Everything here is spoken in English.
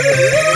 Woo!